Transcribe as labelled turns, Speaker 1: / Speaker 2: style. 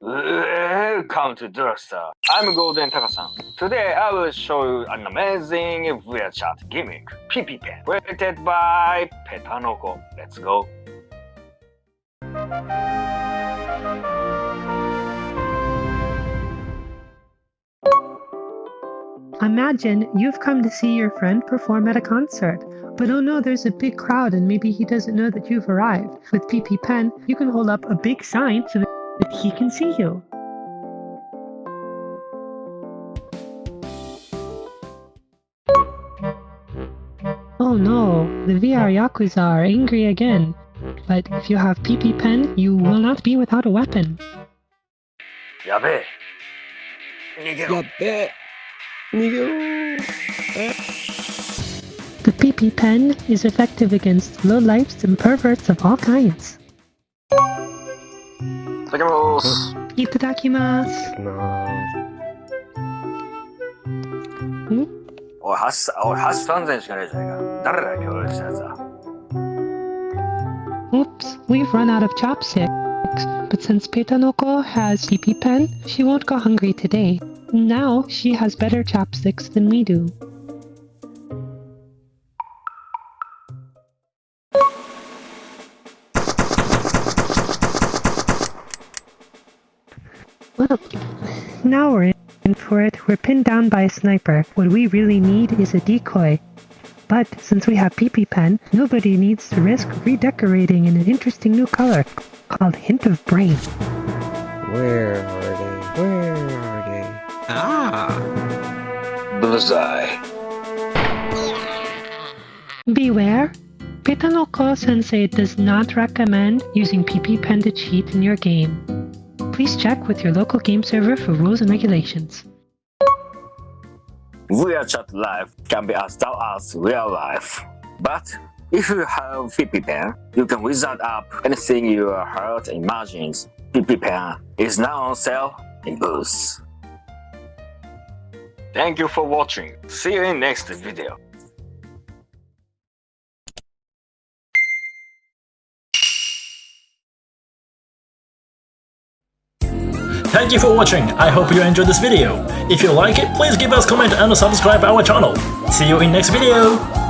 Speaker 1: Welcome to Drugstore. I'm Golden Takasan. Today I will show you an amazing VRChat gimmick, PP Pen, created by Petanoko. Let's go.
Speaker 2: Imagine you've come to see your friend perform at a concert, but oh no, there's a big crowd and maybe he doesn't know that you've arrived. With PP Pen, you can hold up a big sign so that that he can see you. Oh no, the VR Yakuza are angry again. But if you have PP Pen, you will not be without a weapon.
Speaker 3: Yabe! Yabe!
Speaker 2: The PP Pen is effective against lowlifes and perverts of all kinds.
Speaker 1: いただきます。
Speaker 2: Itadakimasu.
Speaker 3: な
Speaker 1: おい、橋さん、おい、橋3000しかねえじゃねえか。誰だよ、協力したやつは。
Speaker 2: Oops, we've run out of chopsticks. But since Petanoko has PP Pen, she won't go hungry today. Now she has better chopsticks than we do. Well, now we're in for it. We're pinned down by a sniper. What we really need is a decoy. But since we have PP Pen, nobody needs to risk redecorating in an interesting new color called Hint of Brain.
Speaker 3: Where are they? Where are they? Ah!
Speaker 1: Bullseye.
Speaker 2: Beware! Petanoko Sensei does not recommend using PP Pen to cheat in your game. Please check with your local game server for rules and regulations.
Speaker 1: Real chat Live can be as dull as real life. But if you have PP Pen, you can wizard up anything your heart imagines. PP Pen is now on sale in booths. Thank you for watching. See you in next video.
Speaker 4: Thank you for watching, I hope you enjoyed this video. If you like it, please give us comment and subscribe our channel. See you in next video!